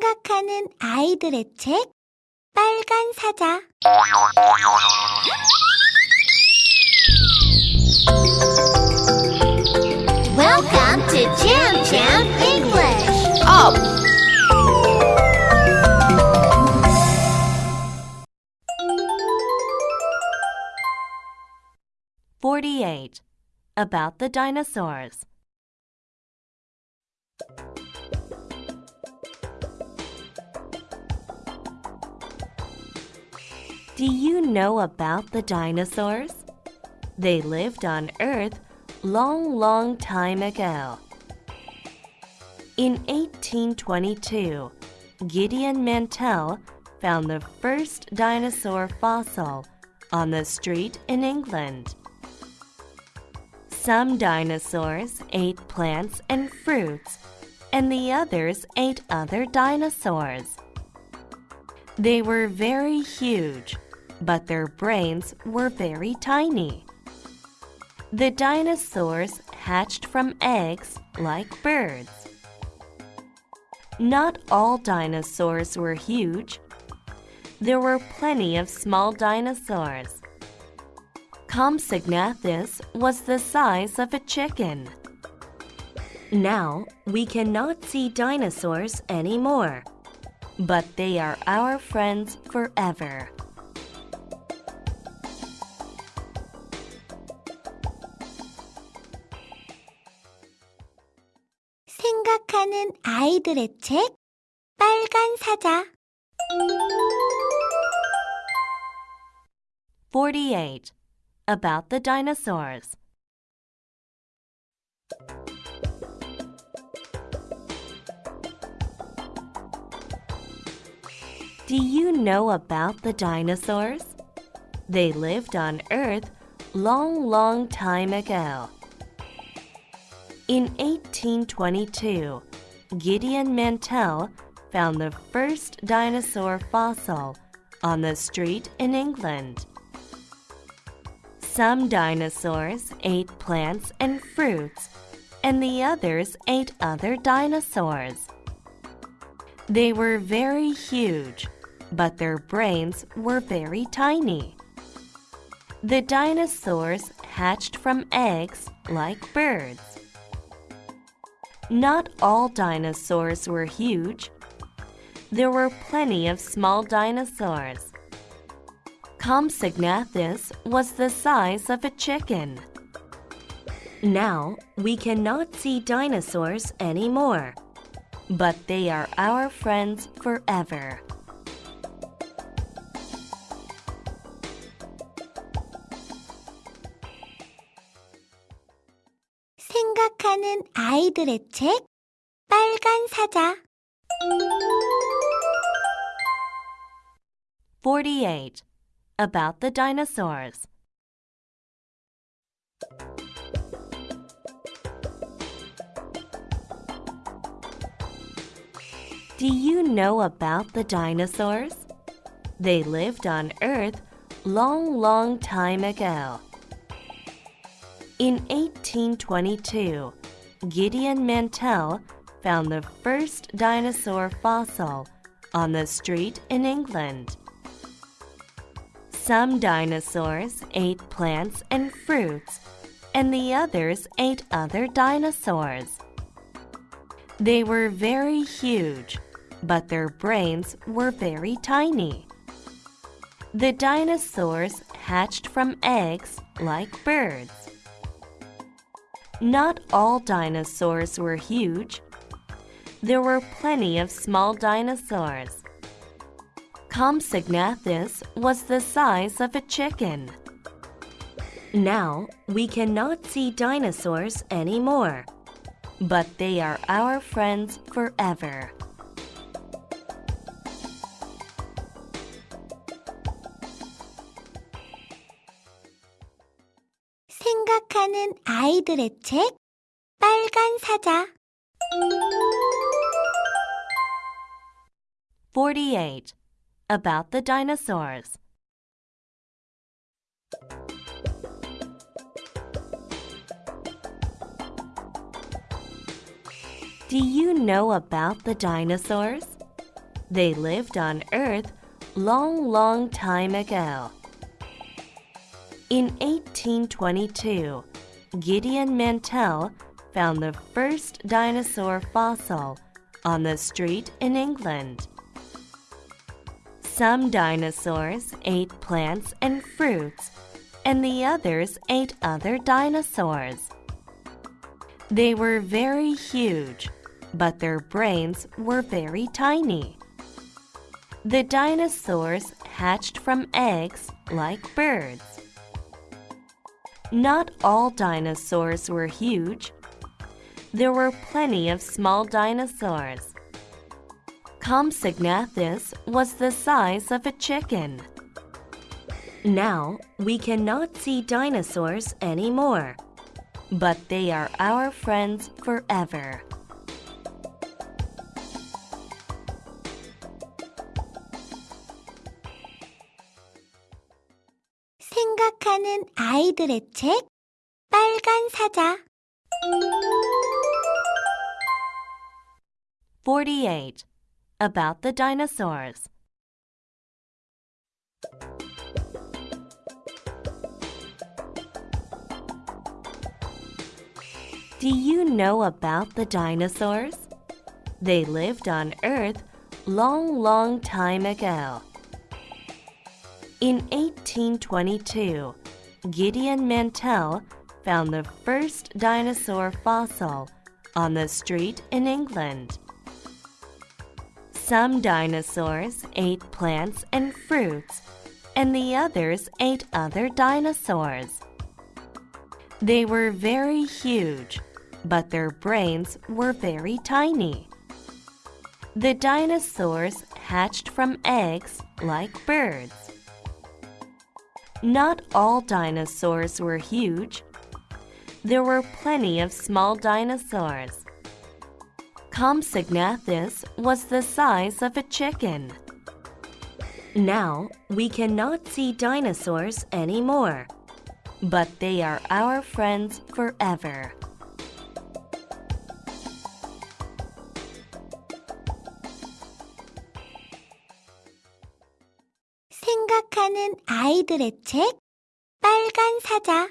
생각하는 아이들의 책 빨간 사자 Welcome to Jam Jam English. Up! Forty-eight. About the dinosaurs. Do you know about the dinosaurs? They lived on Earth long, long time ago. In 1822, Gideon Mantell found the first dinosaur fossil on the street in England. Some dinosaurs ate plants and fruits, and the others ate other dinosaurs. They were very huge, but their brains were very tiny. The dinosaurs hatched from eggs like birds. Not all dinosaurs were huge. There were plenty of small dinosaurs. Compsognathus was the size of a chicken. Now we cannot see dinosaurs anymore, but they are our friends forever. 생각하는 아이들의 책 빨간 사자 48. About the dinosaurs. Do you know about the dinosaurs? They lived on Earth long, long time ago. In 1822, Gideon Mantell found the first dinosaur fossil on the street in England. Some dinosaurs ate plants and fruits, and the others ate other dinosaurs. They were very huge, but their brains were very tiny. The dinosaurs hatched from eggs like birds. Not all dinosaurs were huge. There were plenty of small dinosaurs. Compsognathus was the size of a chicken. Now we cannot see dinosaurs anymore, but they are our friends forever. 생각하는 아이들의 책 빨간 사자 48. About the dinosaurs. Do you know about the dinosaurs? They lived on Earth long, long time ago. In 1822, Gideon Mantell found the first dinosaur fossil on the street in England. Some dinosaurs ate plants and fruits, and the others ate other dinosaurs. They were very huge, but their brains were very tiny. The dinosaurs hatched from eggs like birds. Not all dinosaurs were huge. There were plenty of small dinosaurs. Compsognathus was the size of a chicken. Now we cannot see dinosaurs anymore, but they are our friends forever. 생각하는 아이들의 책 빨간 사자 48. About the dinosaurs. Do you know about the dinosaurs? They lived on Earth long, long time ago. In 1822, Gideon Mantell found the first dinosaur fossil on the street in England. Some dinosaurs ate plants and fruits, and the others ate other dinosaurs. They were very huge, but their brains were very tiny. The dinosaurs hatched from eggs like birds. Not all dinosaurs were huge. There were plenty of small dinosaurs. Compsognathus was the size of a chicken. Now we cannot see dinosaurs anymore, but they are our friends forever. 생각하는 아이들의 책 빨간 사자 48. About the dinosaurs. Do you know about the dinosaurs? They lived on Earth long, long time ago. In 1822, Gideon Mantell found the first dinosaur fossil on the street in England. Some dinosaurs ate plants and fruits, and the others ate other dinosaurs. They were very huge, but their brains were very tiny. The dinosaurs hatched from eggs like birds. Not all dinosaurs were huge. There were plenty of small dinosaurs. Compsognathus was the size of a chicken. Now we cannot see dinosaurs anymore, but they are our friends forever. 생각하는 아이들의 책 빨간 사자